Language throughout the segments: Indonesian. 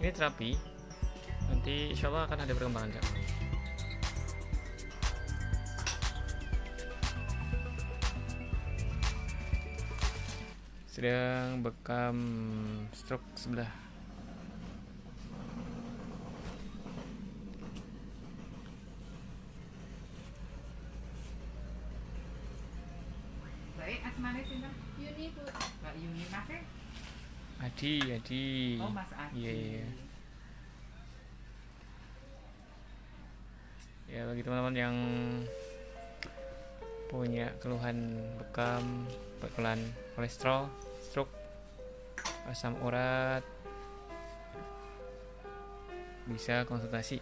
Ini terapi. Nanti insya Allah akan ada perkembangan Cak. Sedang bekam stroke sebelah. Asmane sinten? Yuni Bu. Mbak Yuni Mas e? Adi, Adi. Oh, Mas Adi. Iya, iya. Ya bagi teman-teman yang punya keluhan bekam, keluhan kolesterol, stroke, asam urat, bisa konsultasi.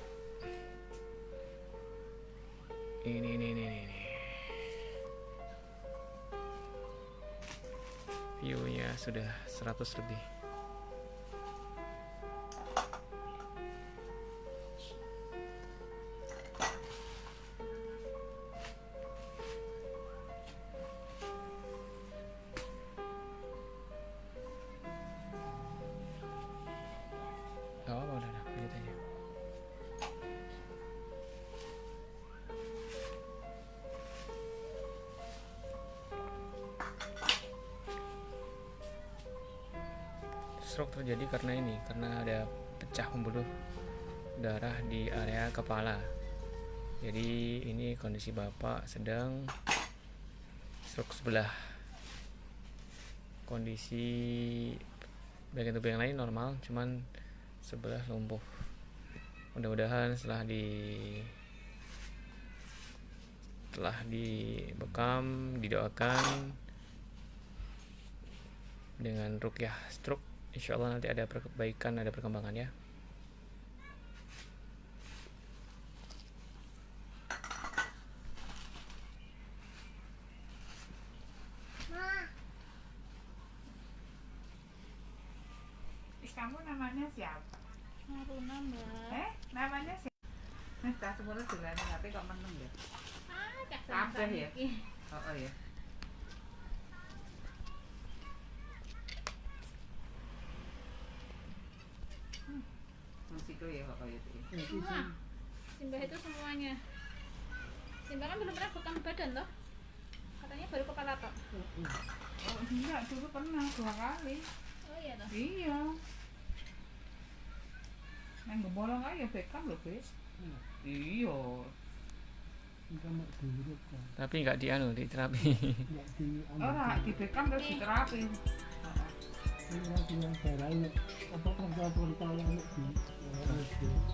Ini, ini, ini, ini. View-nya sudah 100 lebih. Stroke terjadi karena ini, karena ada pecah pembuluh darah di area kepala. Jadi ini kondisi bapak sedang stroke sebelah. Kondisi bagian tubuh yang lain normal, cuman sebelah lumpuh. Mudah-mudahan setelah di telah dibekam, didoakan dengan rukyah stroke, insya Allah nanti ada perbaikan, ada perkembangan ya. Kamu namanya siapa? Maruna Mbak. Eh, namanya siapa? Nah, tak semuanya dolan tapi kok meneng ya? Ah, cak Kabeh ya? Oh, oh ya. Ya itu. Semua. Simbah itu semuanya. Simbah kan belum pernah bekam badan loh. Katanya baru kepala tok. Oh enggak, dulu pernah dua kali. Oh iya toh. Iya. Nang gebolong aja bekam lho, Be. Iya. Tapi nggak di anu, di terapi. Ora di bekam terus diterapi. Heeh. Apa Ah,